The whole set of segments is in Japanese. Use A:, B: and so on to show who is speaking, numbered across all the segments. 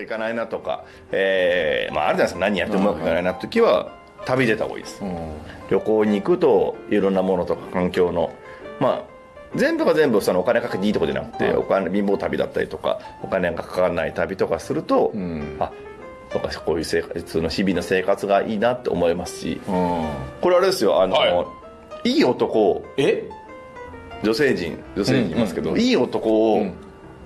A: くいかないなとか、えーまあ、あるじゃないですか。何やってもうまくいかないなって時は旅出た方がいいです、旅行に行くといろんなものとか環境のまあ全部が全部そのお金かけていいとこじゃなくて、お金貧乏旅だったりとかお金がかからない旅とかすると、あそうかこういう生活の日々の生活がいいなって思いますし、これあれですよあの、、
B: はい。
A: い男
B: え？
A: 女性陣女性陣いますけど、
B: うんうん。
A: いい男を、
B: うん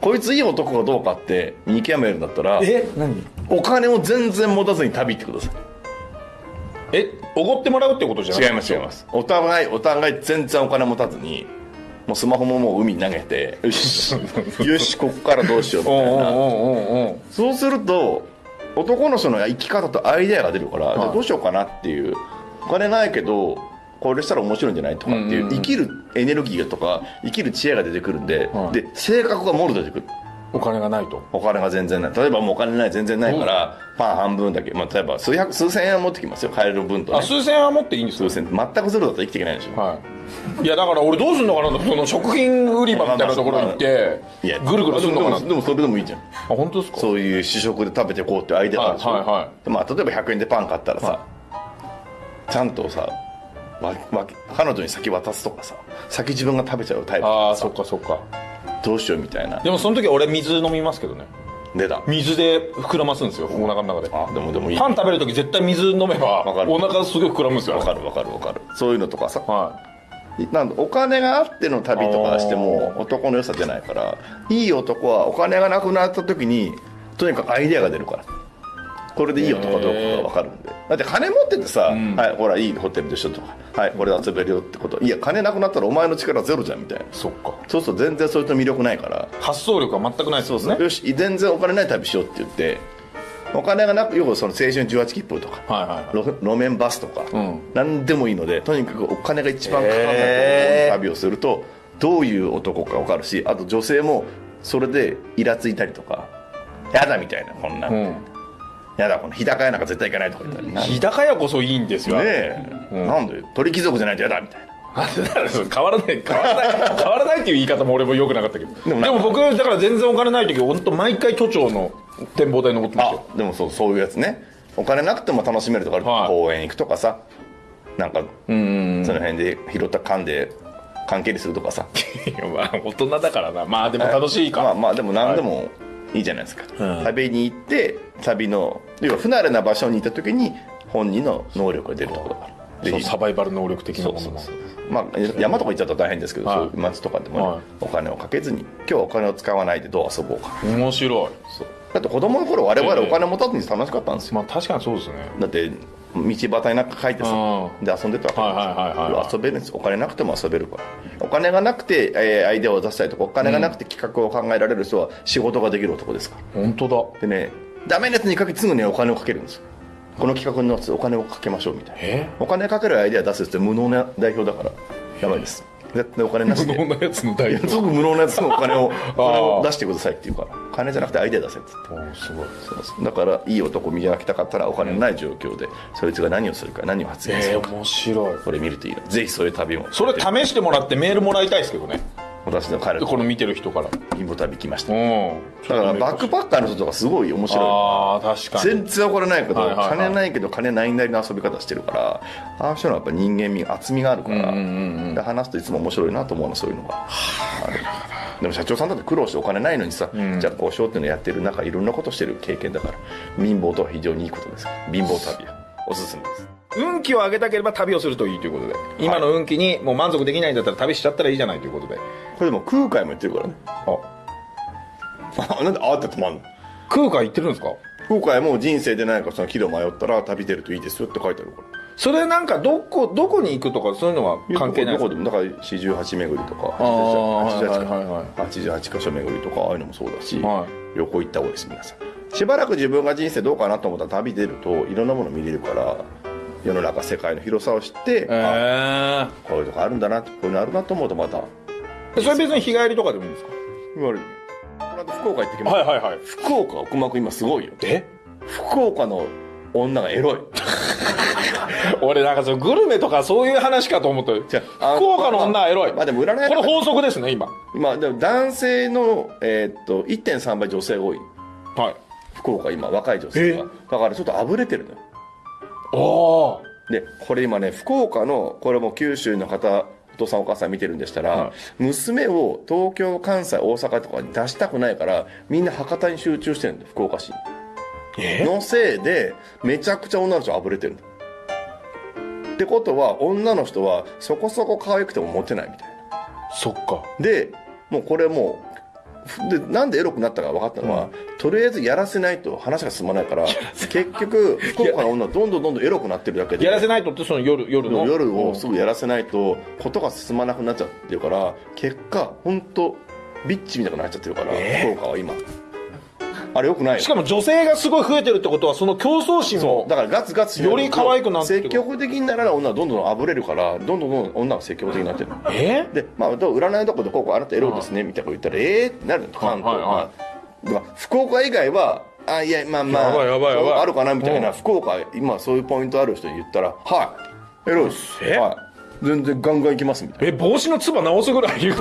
A: こいついい男かどうかって見極めるんだったら
B: え何？
A: お金を全然持たずに旅行ってくださ
B: えおごってもらうってことじゃない？
A: い違います違います。お互いお互い全然お金持たずにもうスマホももう海に投げて よしよしこっからどうしようみたいな。そうすると男の人の生き方とアイデアが出るから、
B: い
A: じゃあどうしようかなっていう。お金ないけどこれしたら面白いんじゃないとかっていう,、生きるエネルギーとか生きる知恵が出てくるんで、
B: はい
A: で性格がもろ出てくる。
B: お金がないと。
A: お金が全然ない。例えばもうお金ない全然ないから、パン半分だけ、まあ、例えば数百数千円は持ってきますよ。買える分と、ね、
B: あ数千円は持っていいんですか？
A: 数千。全くゼロだと生きていけないでしょ、
B: はい。いやだから俺どうすんのかなと。その食品売り場みたいなところ行って
A: いや
B: ぐるぐるするのかなあ
A: でもそれでもいいじゃん。
B: 本当ですか？
A: そういう試食で食べてこうってアイデアがあるでしょ、
B: はいはいは
A: まあ、例えば100円でパン買ったらさ、ちゃんとさわわ彼女に先渡すとかさ先自分が食べちゃうタイプ
B: ああそっかそっか。
A: どうしようみたいな。
B: でもその時俺水飲みますけどね。
A: 出た
B: 水で膨らますんですよお腹の中で。
A: あでもでもいい。
B: パン食べる時絶対水飲めば
A: わかる。
B: お腹すごい膨らむんですよ
A: わかるわかるわかる。そういうのとかさ。
B: は
A: なんでお金があっての旅とかしても男の良さ出ないからいい男はお金がなくなった時にとにかくアイデアが出るからこれでいい男かどうかが分かるんで。だって金持っててさ、はいほらいいホテルでしょとか。はいこれで遊べるよってこと。いや金なくなったらお前の力ゼロじゃんみたいな。い
B: そっか。
A: そうすると全然それと魅力ないから。
B: 発想力は全くないです
A: そうそう、
B: もんね
A: よし全然お金ない旅しようって言ってお金がなくよくその青春18切符とか、
B: はいはいはい。
A: 路路面バスとか、
B: ん。
A: 何でもいいのでとにかくお金が一番かかんない旅をするとどういう男か分かるしあと女性もそれでイラついたりとかやだみたいなこんな、
B: うん
A: やだこの日高屋なんか絶対行かないとか言ったり
B: 日高屋こそいいんですよ。
A: ねえ、なんで？鳥貴族じゃないとやだみたいな。
B: 変わらない変わらない変わらないっていう言い方も俺もよくなかったけど。で
A: でも
B: も僕だから全然お金ない時本当毎回都庁の展望台登ってますよ。
A: あでもそうそういうやつね。お金なくても楽しめるとかある、
B: はい。
A: 公園行くとかさ。なんか
B: うん
A: その辺で拾った缶で関係にするとかさ。
B: まあ大人だからな。まあでも楽しいか。
A: まあまあでも何でもいいじゃないですか、
B: うん。
A: 旅に行って旅の要は不慣れな場所にいた時に本人の能力が出るところだから
B: そう
A: で
B: サバイバル能力的なものも。
A: そうそうそう。まあ山とか行っちゃったら大変ですけど、
B: はい。
A: そういう街とかでもね、
B: はい。
A: お金をかけずに今日はお金を使わないでどう遊ぼうか。
B: 面白い。
A: そう。だって子供の頃我々お金持たずに楽しかったんですよ、
B: まあ確かにそうですね。
A: だって道端になんか書いてさ
B: う
A: で遊んでたわけ。
B: はいはいはいはい
A: 遊べるんです。お金なくても遊べるから。お金がなくて、えーアイデアを出したりとかお金がなくて企画を考えられる人は仕事ができる男ですか？ら
B: 本当だ。
A: でねダメなやつにかけてすぐにお金をかけるんですよ。この企画のやつお金をかけましょうみたいな。
B: え？
A: お金かけるアイデア出すって無能な代表だから。やばいです絶対お金なしで。
B: 無能なやつの代表
A: すごく無能なやつのお金を お金を出してくださいって言うから。金じゃなくてアイデア出せって言って。
B: おすごい。
A: そうだからいい男を磨きたかったらお金のない状況でそいつが何をするか何を発言す
B: え
A: るか、
B: ー、面白い。
A: これ見るといいのぜひそういう旅も。
B: それ試してもらってメールもらいたいですけどね
A: 私の彼と
B: この見てる人から。
A: 貧乏旅来ました。
B: うん。
A: だからバックパッカーの人とかすごい面白
B: ああ確かに。
A: い全然怒らないけど、
B: はいはいはい。
A: 金ないけど金ないなりの遊び方してるからああいう人はやっぱ人間味厚みがあるから、
B: うんうんうん
A: で話すといつも面白いなと思うのそういうのが。でも社長さんだって苦労してお金ないのにさ、
B: ん。
A: じゃあこうしようっていうのやってる中いろんなことしてる経験だから。貧乏とは非常にいいことです貧乏旅は。おすすめです
B: 運気を上げたければ旅をするといいということで。今の運気にもう満足できないんだったら旅しちゃったらいいじゃないということで。
A: これでも空海も言ってるからね。
B: あ。
A: あ なんであーって止まんの？
B: 空海言ってるんですか？
A: 空海も人生で何かその岐路迷ったら旅出るといいですよって書いてあるから。
B: それなんかどこどこに行くとかそういうのは関係ない
A: どこでもだから四十八巡りとか
B: あー
A: 88
B: はいはいはい
A: 88箇所巡りとかああいうのもそうだし、
B: は
A: 旅行行った方がいいです皆さん。しばらく自分が人生どうかなと思ったら旅出るといろんなもの見れるから世の中世界の広さを知って、こういうとこあるんだなこういうのあるなと思うとまた。
B: えそれ別に日帰りとかでもいいんですか？
A: 言われる。この間福岡行ってきました、
B: はいはい。
A: 福岡奥間今すごいよ。
B: え？
A: 福岡の女がエロい。
B: 俺なんかそのグルメとかそういう話かと思った。
A: じゃあ
B: 福岡の女はエロい。
A: まあでも占い
B: これ法則ですね今。
A: まあでも男性の、えーっと1.3倍女性が多い。
B: はい。
A: 福岡今若い女性が。だからちょっとあぶれてるのよでこれ今ね福岡のこれも九州の方お父さんお母さん見てるんでしたら、
B: は
A: 娘を東京関西大阪とかに出したくないからみんな博多に集中してるんだよ福岡市のせいでめちゃくちゃ女の人あぶれてるってことは女の人はそこそこ可愛くてもモテないみたいな。
B: そっか。
A: でもうこれもうふでなんでエロくなったか分かったのは、とりあえずやらせないと話が進まないから結局福岡の女はどんどんどんどんエロくなってるだけで。
B: やらせないとってその夜夜の？
A: 夜をすぐやらせないとことが進まなくなっちゃってるから結果本当ビッチみたいになっちゃってるから、
B: えー？
A: 福岡は今。あれよくないよ
B: しかも女性がすごい増えてるってことはその競争心も
A: だからガツガツ
B: より可愛くなってる
A: 積極的にならない女はどんどんあぶれるからどんどんどんどん女は積極的になってる。
B: え
A: で、まあ、占いとかでこうこうあなたエロいですねみたいなこと言ったらええってなるの関東
B: はいはい
A: 福岡以外はあいやまあまあ
B: やばいやばいやばい。
A: あるかなみたいな、
B: うん
A: 福岡今そういうポイントある人に言ったらはい。エロいです。
B: え？
A: はい。全然ガンガンいきますみたいな。
B: え帽子のつば直すぐらい言う。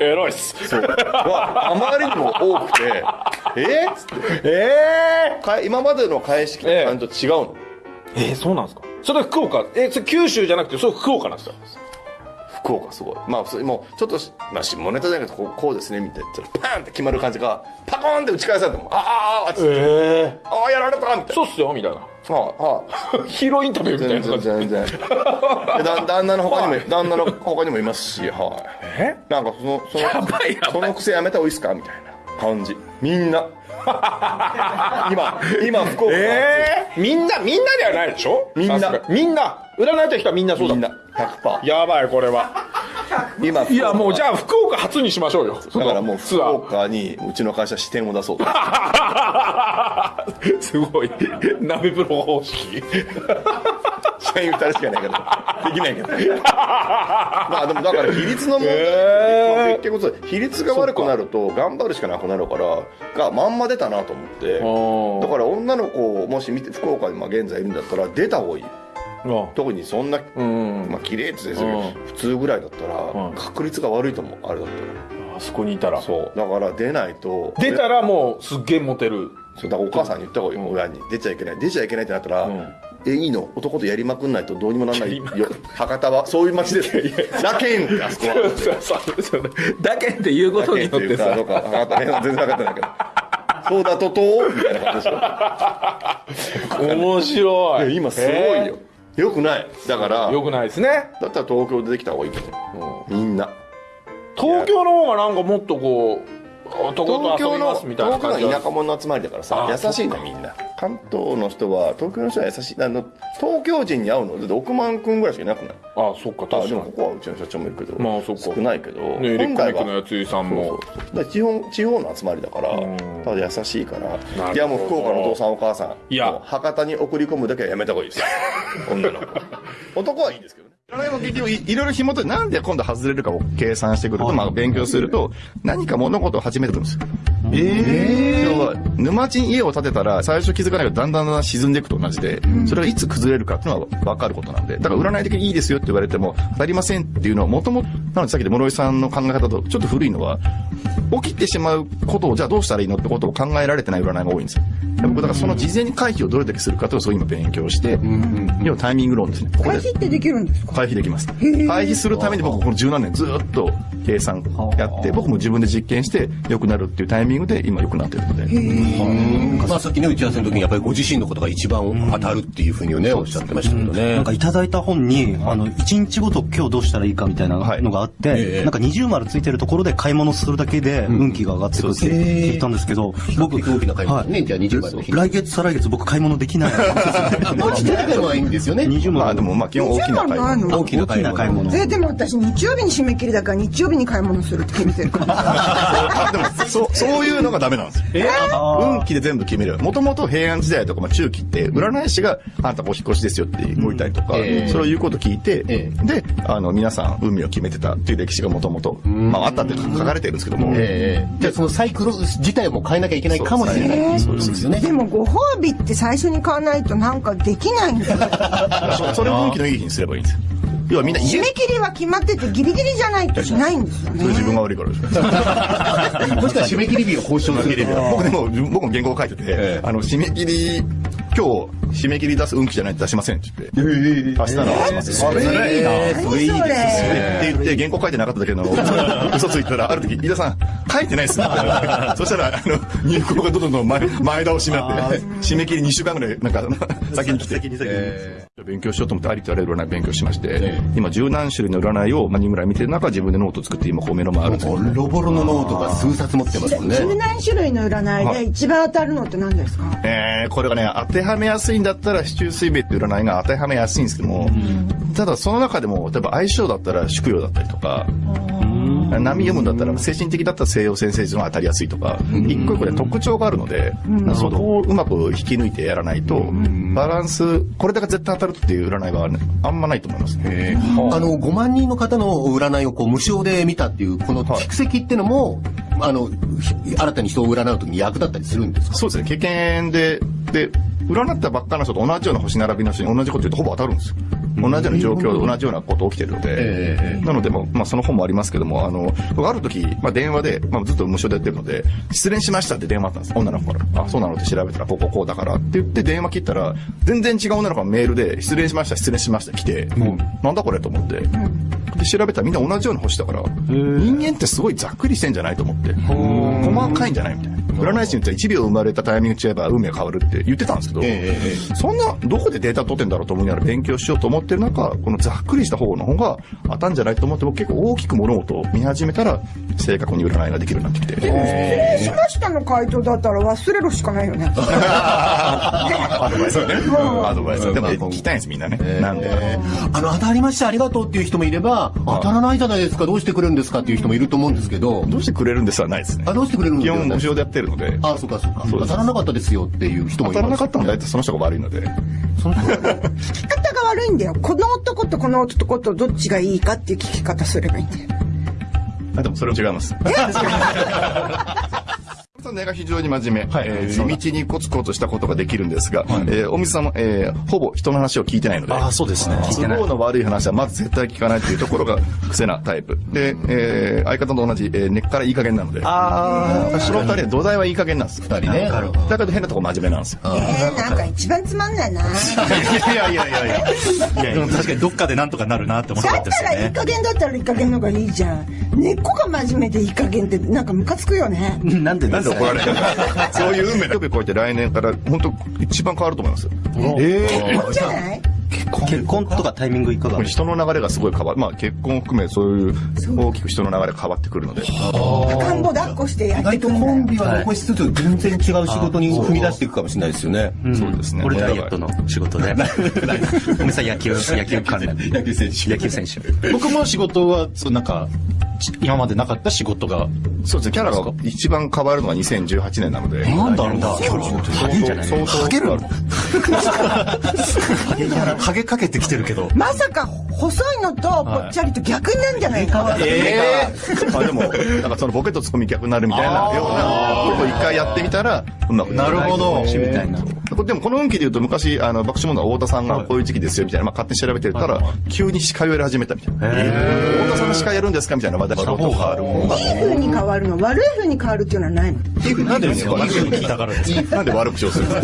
B: エロいっす。
A: そう。わあまりにも多くて。え？っつって
B: え
A: か今までの返し期と感じと違うの、
B: えー、そうなんですか？それ福岡？えそれ九州じゃなくてそれ福岡なんですよ
A: 福岡すごい。まあそれもうちょっとし、まあ、下ネタじゃなくてこうこうですねみたいな。パーンって決まる感じがパコーンって打ち返されてもああああ
B: ええ
A: ああやられたみたいな。
B: そうっすよみたいな。
A: はいはい。
B: ヒーローインタビューみたい
A: 全
B: な
A: 然全然。でだ旦那の他にも 旦那の他にもいますしはい。
B: え？
A: なんかそのその
B: やばいやばい。
A: その癖やめた方がいいっすか？みたいな感じ。みんな。今今福岡。
B: ええみんなみんなではないでしょ？
A: みんな。
B: みんな。占いた人はみんなそうだ。
A: みんな100%
B: やばいこれは。
A: 今
B: いやもうじゃあ福岡初にしましょうよ。
A: だからもう福岡にうちの会社支店を出そうと。
B: すごい。鍋風呂方式。
A: 社員2人しかいないけどできないけど。まあでもだから比率の問題、
B: へー。
A: まあ結局比率が悪くなると頑張るしかなくなるからがまんま出たなと思って。だから女の子をもし見て福岡にまあ現在いるんだったら出た方がいい特にそんな、
B: うん
A: まあ綺麗って言ってたけど
B: うん。
A: 普通ぐらいだったら
B: うん。
A: 確率が悪いと思うあれだった
B: あそこにいたら。
A: らそう。だから出ないと
B: 出たらもうすっげえモテる。
A: そうだからお母さんに言った方がいい。よ、親に。出ちゃいけない。出ちゃいけないってなったら、
B: ん。
A: えいいの？男とやりまくんないとどうにもならないよ。博多はそういう街です。ラケンってあそこは。
B: だけって言うことによってさ。
A: ラケンっていうか全然分かってないけど。そうだととみたいな感じでしょ。
B: 面白い。
A: 今すごいよよくない。だから
B: よくないですね。
A: だったら東京でできた方がいいと思うみんな。
B: 東京の方がなんかもっとこう
A: 東京の東京の田舎者の集まりだからさ
B: あ
A: 優しいなみんな。関東の人は東京の人は優しい。あの東京人に会うのだって億万君ぐらいしかいなくない？
B: あそっか確かに。
A: もここはうちの社長もいるけど、
B: まあそっか。
A: 少ないけど、
B: ねエレコミックのやついさんも。
A: だ地方地方の集まりだから
B: ん。
A: ただ優しいから。いやもう福岡のお父さんお母さん
B: いや。
A: もう博多に送り込むだけはやめた方がいいですよ。女の子男はいいですけどね。占いも結局いいろいろ紐解いてなんで今度外れるかを計算してくると、まあ勉強すると何か物事を始めてくるんですよ。え要は沼地に家を建てたら最初気づかないけどだんだんだん沈んでいくと同じで、それがいつ崩れるかっていうのは分かることなんでだから占い的にいいですよって言われても当たりませんっていうのはもともとなのでさっきで室井さんの考え方とちょっと古いのは起きてしまうことをじゃあどうしたらいいのってことを考えられてない占いが多いんですよ。で僕だからその事前に回避をどれだけするかというのをそう今勉強して、要はタイミング論ですね。ここで。
C: 回避ってできるんですか？
A: 回避できます。回避するために僕この十何年ずっと計算やって、僕も自分で実験して良くなるっていうタイミングで今良くなってるので。
D: まあさっきね、打ち合わせの時にやっぱりご自身のことが一番当たるっていうふうにね、おっしゃってましたけどね。
E: なんかいただいた本に、あの、1日ごと今日どうしたらいいかみたいなのがあって、
D: ええ。
E: なんか二重丸ついてるところで買い物するだけで運気が上がってくるって聞いたんですけど、僕、
D: 大きな買い物ね、じゃあ20万の日。
E: 来月再来月僕買い物できない。
D: あ、もうちっちゃいいいんですよね。
E: 20万。
A: まあでもまあ基本大きな買い
C: 20万
A: 物。
C: の
D: 大きな
E: 買い物。
C: えでも私日曜日に締め切りだから日曜日に買い物するって決めてるから
A: あでもそうそういうのがダメなんですよ。運気で全部決める。もともと平安時代とかまあ中期って占い師があんたお引っ越しですよって動いたりとか、
D: ええ
A: それを言うこと聞いて、
D: え
A: で、あの皆さん運命を決めてたっていう歴史がもともと、まああったって書かれてるんですけども、
D: ええじゃあそのサイクル自体も変えなきゃいけないかもしれない。そうですよね。
C: でもご褒美って最初に買わないとなんかできないんだよ
A: そ それを運気のいい日にすればいいんですよ。要はみんな家
C: 締め切りは決まっててギリギリじゃないとしないんですよね。
A: 自分が悪いからでしょ。
D: もしくは締め切り日を交渉する。
A: 僕でも、僕も原稿書いてて、あの、締め切り、今日、締め切り出す運気じゃないと出しませんって言って。明日の出します。それいいな。
C: 何それ
A: って言って、原稿書いてなかっただけの嘘ついたら、ある時、飯田さん、書いてないっすね。そしたら、あの、入稿がどんどん前前倒しになって、締め切り2週間ぐらい、なんか、先に来て。勉強しようと思ってありとあらゆる占い勉強しまして、今十何種類の占いを、まあ、人ぐらい見てる中、自分でノート作って今、こう目の前あるんですよ。
D: ボロボロのノートが数冊持ってますもんね。
C: 十何種類の占いで一番当たるのって何ですか？
A: えー、これがね、当てはめやすいんだったら、四柱推命っていう占いが当てはめやすいんですけども、ただその中でも、例えば相性だったら宿曜だったりとか、波読むんだったら、精神的だったら西洋占星術が当たりやすいとか、一個一個で特徴があるので、そこをうまく引き抜いてやらないと、バランス、これだけ絶対当たるっていう占いはね、あんまないと思います。
D: あ。の、5万人の方の占いをこう無償で見たっていう、この蓄積ってのも、あの、ひ新たに人を占うときに役立ったりするんですか？
A: そうですね、経験で、で、占ったばっかの人と同じような星並びの人に同じこと言うとほぼ当たるんですよ。同じような状況で同じようなこと起きてるので、なので、まあ、まあ、その本もありますけども、あの、僕ある時、まあ、電話で、まあ、ずっと無償でやってるので、失恋しましたって電話あったんです。女の子から。あ、そうなのって調べたら、こうこうこうだからって言って電話切ったら、全然違う女の子がメールで、失恋しました、失恋しました来て、なんだこれと思って。で、調べたらみんな同じような星だから、人間ってすごいざっくりしてんじゃないと思って。細かいんじゃないみたいな。占い師に言ったら1秒生まれたタイミング違えば運命変わるって言ってたんですけど、そんな、どこでデータ取ってんだろうと思いながら勉強しようと思ってる中、このざっくりした方の方が当たんじゃないと思って、僕結構大きく物事を見始めたら、正確に占いができるようになってきて。
C: 失礼しましたの回答だったら忘れるしかないよね。
A: アドバイスはね。アドバイスは。でも聞きたいんです、みんなね。なんで。
D: あの、当たりました、ありがとうっていう人もいれば、当たらないじゃないですか、どうしてくれるんですかっていう人もいると思うんですけど、
A: どうしてくれるんですはないですね
D: あ、。どうしてくれるんですか？
A: 基本無償でやってるので。
D: あ、そうかそうか。
A: そうです
D: 当たらなかったですよっていう人もいます。
A: 当たらなかったのは大体その人が悪いので。
D: その人が
C: 聞き方が悪いんだよ。この男とこの男とどっちがいいかっていう聞き方すればいいんだよ。
A: あ、でもそれも違います。根が非常に真面目、えー地道にコツコツしたことができるんですが、えーお水さんも、えーほぼ人の話を聞いてないので、
E: あそうですね
A: 都合の悪い話はまず絶対聞かないというところが癖なタイプ。で、えー相方と同じ、えー根っからいい加減なので、
E: あ
A: その二人は土台はいい加減なんです。二人
D: ね
A: だけど変なとこ真面目なんですよ。
C: えー、なんか一番つまんないな。
A: いやいやいやいやいや。
E: いやでも確かにどっかでなんとかなるなって思ったんですよ
C: ったらいい
E: ね
C: 加減だったらいい加減の方がいいじゃん。根っこが真面目でいい加減ってなんかムカつくよね。
E: なんで
A: なんで怒られるの そういう運命の飛び越えて来年から本当一番変わると思いますよ。え
C: いいんじゃない？
E: 結婚？とかタイミングいかが
A: 人の流れがすごい変わる。まあ結婚を含めそういう大きく人の流れが変わってくるので。
C: 赤ん坊抱っこしてやって
D: 意外と
C: くんだよ
D: コン。ビは残しつつ、全然違う仕事に踏み出していくかもしれないですよね。
A: そうですね。
E: 俺ダイエットの仕事で。おみさん野球、野球関連。
D: 野球選手。
E: 野球選手。
F: 僕も仕事は、そうなんか、ち今までなかった仕事が。
A: そうですね。キャラが一番変わるのが2018年なので。
E: なんだろうな。
A: 相当、相当。
F: ハゲるのハゲかけてきてるけど。
C: まさか細いのとぽっちゃりと逆になるんじゃないか。
A: ええまあでも、なんかそのボケとツッコミ逆になるみたいなようなことを一回やってみたら、うまく
F: なるほど。
E: みたいな。
A: でもこの運気で言うと昔、あの、爆笑問題太田さんがこういう時期ですよみたいな、まあ勝手に調べてたら、急に司会をやり始めたみたいな。太田さんが司会やるんですかみたいな話題がどう変わる方が。
C: いい風に変わるの悪い風に変わるっていうのはないの。
F: なんでですか聞いたからですか？
A: なんで悪口をするんです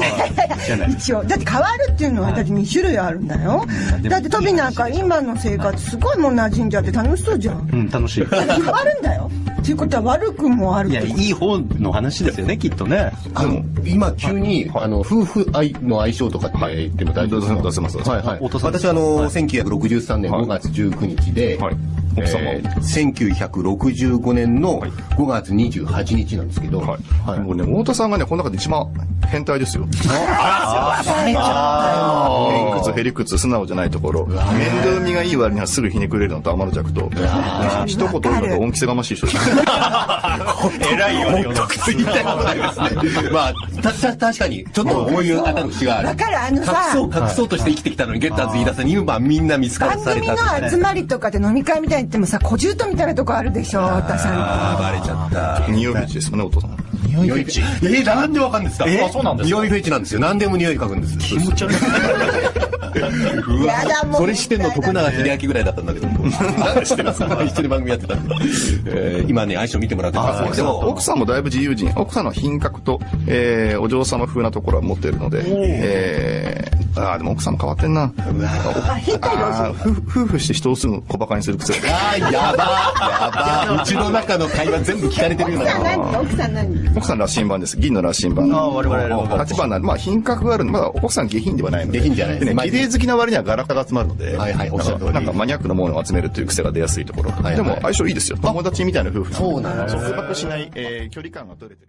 A: か？
C: 一応だって変わるっていうのはだって2種類あるんだよ。だってトビなんか今の生活すごいもう馴染んじゃって楽しそうじゃん。
E: うん、楽しい。
C: 変わるんだよっていうことは悪くもある
E: いや、いい方の話ですよね、きっとね。
D: あの、今急に、あの、夫婦愛の相性とかって言っても大丈夫ですか？い私はあの、1963年5月19日で、えー1965年の5月28日なんですけど、
A: はい。もうね、太田さんがね、この中で一番変態ですよ。偏屈、へりくつ、素直じゃないところ。面倒見がいい割にはすぐひねくれるのと天の弱と。一言言うのと恩着せがましい人です。
F: 偉いよね、
D: 言いたいことないですね。まあ、た、た、確かに、ちょっと思い当たる節がある。
C: だからあの
D: 隠
C: さ
D: そう、隠そうとして生きてきたのに、ゲッターズ飯田さんに今みんな見つから
C: 番
D: され
C: 組
D: た
C: の集まりとかで飲み会みたいに言ってもさ小獣とみたいなとこあるでしょ太田さんって
D: バレちゃった。
A: 二葉口ですよね、お父さん。
F: 匂いフェチ？
D: えー、なんでわかんですか？
F: え？あそうなんですか？
D: 匂いフェチなんですよ。何でも匂い嗅ぐんです。
E: 気持ち悪い。
D: うわ
C: やだもう
D: それしてんの徳永英明ぐらいだったんだけど。なんで知ってます一緒に番組やってたんで。えー今ね、相性見てもらってます
A: でも奥さんもだいぶ自由人奥さんの品格と、えー、お嬢様風なところは持っているので、えー、あーでも奥さんも変わってんな。夫夫婦して人をすぐ小馬鹿にする癖。が
D: あー、やばやばうちの中の会話全部聞かれてるよう
C: 奥さん
D: な。
C: 何？奥さん何？
A: 奥さん羅針盤です。銀の羅針盤。
E: あー我々我々
A: 8番なんでまあ品格があるんでまだ奥さん下品ではないので。
D: 下品じゃないです
A: でね
D: まあ
A: 綺麗好きな割にはガラクタが集まるので。
D: はいはいおっしゃる通り。
A: なんかマニアックなものを集めるという癖が出やすいところでも相性いいですよ友達みたいな夫婦
D: そうなんです
A: 束縛しない、えー距離感が取れてる